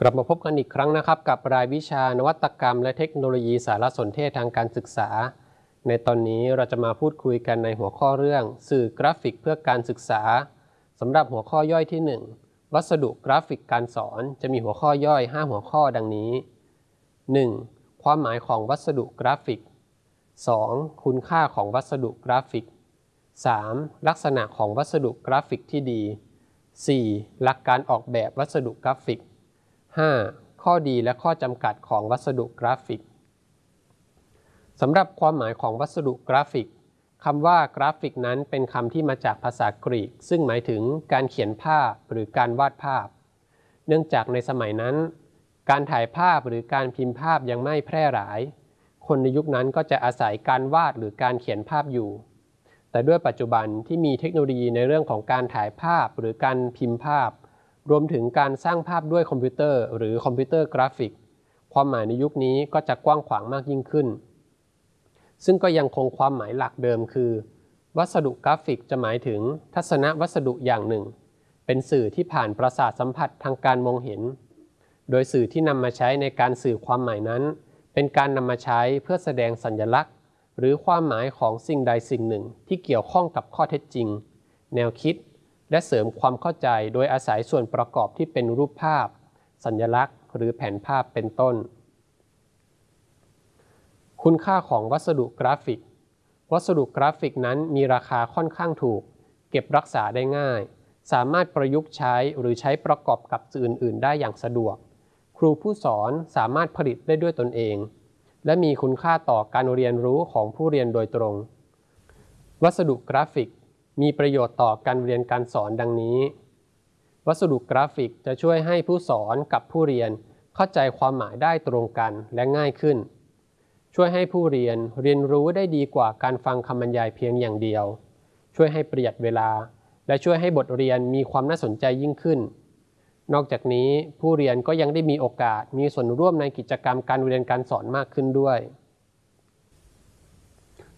กลับมาพบกันอีกครั้งนะครับ กับรายวิชานวัตกรรม และเทคโนโลยีสารสนเทศทางการศึกษา ในตอนนี้เราจะมาพูดคุยกันในหัวข้อเรื่อง สื่อกราฟิกเพื่อการศึกษาสำหรับหัวข้อย่อยที่ 1 วัสดุกราฟิกการสอนจะมีหัวข้อย่อย 5 หัวข้อดังนี้ 1. ความหมายของวัสดุกราฟิก 2. คุณค่าของวัสดุกราฟิก 3. ลักษณะของวัสดุกราฟิกที่ดี 4. หลักการออกแบบวัสดุกราฟิก 5. ข้อดีและข้อจำกัดของวัสดุกราฟิกสำหรับความหมายของวัสดุกราฟิกคำว่ากราฟิกนั้นเป็นคำที่มาจากภาษากรีก ซึ่งหมายถึงการเขียนภาพหรือการวาดภาพ เนื่องจากในสมัยนั้น การถ่ายภาพหรือการพิมพ์ภาพยังไม่แพร่หลาย คนในยุคนั้นก็จะอาศัยการวาดหรือการเขียนภาพอยู่ แต่ด้วยปัจจุบันที่มีเทคโนโลยีในเรื่องของการถ่ายภาพหรือการพิมพ์ภาพ รวมถึงการสร้างภาพด้วยคอมพิวเตอร์ หรือคอมพิวเตอร์กราฟิก ความหมายในยุคนี้ก็จะกว้างขวางมากยิ่งขึ้น ซึ่งก็ยังคงความหมายหลักเดิมคือ วัสดุกราฟิกจะหมายถึงทัศนวัสดุอย่างหนึ่ง เป็นสื่อที่ผ่านประสาทสัมผัสทางการมองเห็น โดยสื่อที่นำมาใช้ในการสื่อความหมายนั้น เป็นการนำมาใช้เพื่อแสดงสัญลักษณ์ หรือความหมายของสิ่งใดสิ่งหนึ่งที่เกี่ยวข้องกับข้อเท็จจริง แนวคิด และเสริมความเข้าใจโดยอาศัยส่วนประกอบที่เป็นรูปภาพ สัญลักษณ์ หรือแผนภาพเป็นต้น คุณค่าของวัสดุกราฟิก วัสดุกราฟิกนั้นมีราคาค่อนข้างถูก เก็บรักษาได้ง่าย สามารถประยุกต์ใช้หรือใช้ประกอบกับสื่ออื่น ๆ ได้อย่างสะดวก ครูผู้สอนสามารถผลิตได้ด้วยตนเอง และมีคุณค่าต่อการเรียนรู้ของผู้เรียนโดยตรง วัสดุกราฟิก มีประโยชน์ต่อการเรียนการสอนดังนี้ วัสดุกราฟิกจะช่วยให้ผู้สอนกับผู้เรียนเข้าใจความหมายได้ตรงกันและง่ายขึ้น ช่วยให้ผู้เรียนเรียนรู้ได้ดีกว่าการฟังคำบรรยายเพียงอย่างเดียว ช่วยให้ประหยัดเวลา และช่วยให้บทเรียนมีความน่าสนใจยิ่งขึ้น นอกจากนี้ผู้เรียนก็ยังได้มีโอกาสมีส่วนร่วมในกิจกรรมการเรียนการสอนมากขึ้นด้วย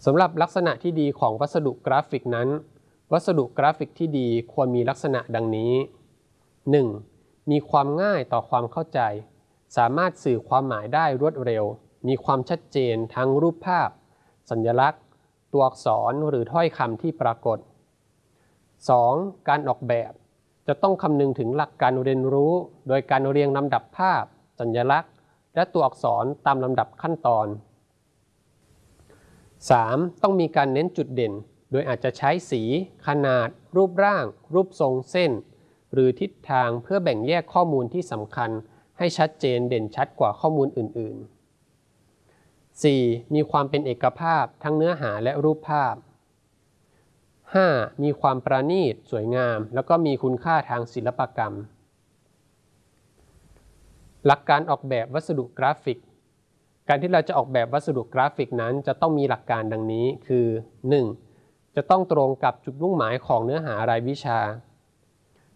สำหรับลักษณะที่ดีของวัสดุกราฟิกนั้น วัสดุกราฟิกที่ดีควรมีลักษณะดังนี้ 1. มีความง่ายต่อความเข้าใจ สามารถสื่อความหมายได้รวดเร็ว มีความชัดเจนทั้งรูปภาพ สัญลักษณ์ ตัวอักษรหรือถ้อยคำที่ปรากฏ 2. การออกแบบ จะต้องคำนึงถึงหลักการเรียนรู้ โดยการเรียงลำดับภาพ สัญลักษณ์ และตัวอักษรตามลำดับขั้นตอน 3. ต้องมีการเน้นจุดเด่น โดยอาจจะใช้สีขนาด รูปร่าง รูปทรงเส้น หรือทิศทางเพื่อแบ่งแยกข้อมูลที่สำคัญ ให้ชัดเจนเด่นชัดกว่าข้อมูลอื่น ๆ 4. มีความเป็นเอกภาพทั้งเนื้อหาและรูปภาพ 5. มีความประณีต สวยงาม แล้วก็มีคุณค่าทางศิลปกรรม หลักการออกแบบวัสดุกราฟิก การที่เราจะออกแบบวัสดุกราฟิกนั้น จะต้องมีหลักการดังนี้คือ 1. จะต้องตรงกับจุดมุ่งหมายของเนื้อหารายวิชา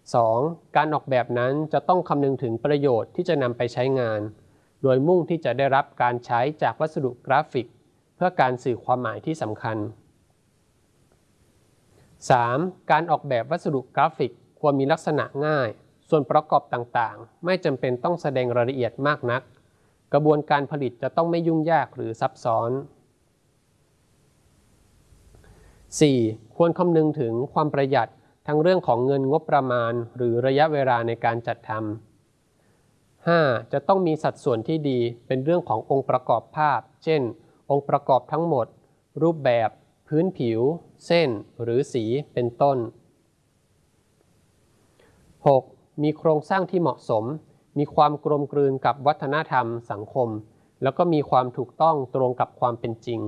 2. การออกแบบนั้นจะต้องคำนึงถึงประโยชน์ที่จะนำไปใช้งาน โดยมุ่งที่จะได้รับการใช้จากวัสดุกราฟิก เพื่อการสื่อความหมายที่สำคัญ 3. การออกแบบวัสดุกราฟิกควรมีลักษณะง่าย ส่วนประกอบต่างๆ ไม่จำเป็นต้องแสดงรายละเอียดมากนัก กระบวนการผลิตจะต้องไม่ยุ่งยากหรือซับซ้อน 4. ควรคำนึงถึงความประหยัดทั้งเรื่องของเงินงบประมาณ หรือระยะเวลาในการจัดทำ 5. จะต้องมีสัดส่วนที่ดีเป็นเรื่องขององค์ประกอบภาพ เช่น องค์ประกอบทั้งหมด รูปแบบ พื้นผิว เส้น หรือสีเป็นต้น 6. มีโครงสร้างที่เหมาะสม มีความกลมกลืนกับวัฒนธรรมสังคม แล้วก็มีความถูกต้องตรงกับความเป็นจริง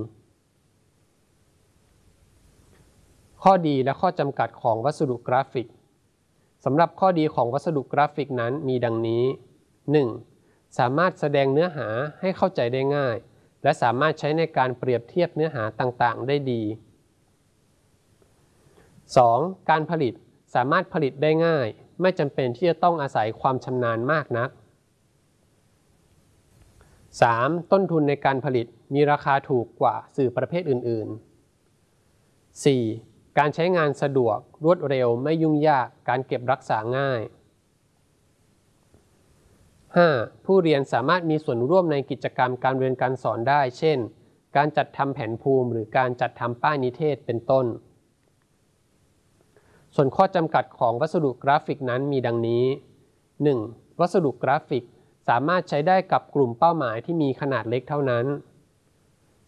ข้อดีและข้อจำกัดของวัสดุกราฟิกสำหรับข้อดีของวัสดุกราฟิกนั้นมีดังนี้ 1. สามารถแสดงเนื้อหาให้เข้าใจได้ง่าย และสามารถใช้ในการเปรียบเทียบเนื้อหาต่างๆ ได้ดี 2. การผลิตสามารถผลิตได้ง่าย ไม่จำเป็นที่จะต้องอาศัยความชำนาญมากนัก 3. ต้นทุนในการผลิตมีราคาถูกกว่าสื่อประเภทอื่น ๆ 4. การใช้งานสะดวกรวดเร็วไม่ยุ่งยากการเก็บรักษาง่าย 5. ผู้เรียนสามารถมีส่วนร่วมในกิจกรรมการเรียนการสอนได้ เช่น การจัดทำแผนภูมิ หรือการจัดทำป้ายนิเทศเป็นต้น ส่วนข้อจำกัดของวัสดุกราฟิกนั้นมีดังนี้ 1. วัสดุกราฟิกสามารถใช้ได้กับกลุ่มเป้าหมายที่มีขนาดเล็กเท่านั้น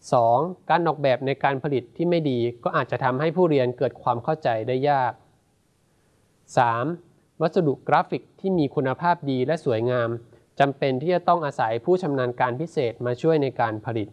2. การออกแบบในการผลิตที่ไม่ดีก็อาจจะทำให้ผู้เรียนเกิดความเข้าใจได้ยาก 3. วัสดุกราฟิกที่มีคุณภาพดีและสวยงามจำเป็นที่จะต้องอาศัยผู้ชำนาญการพิเศษมาช่วยในการผลิต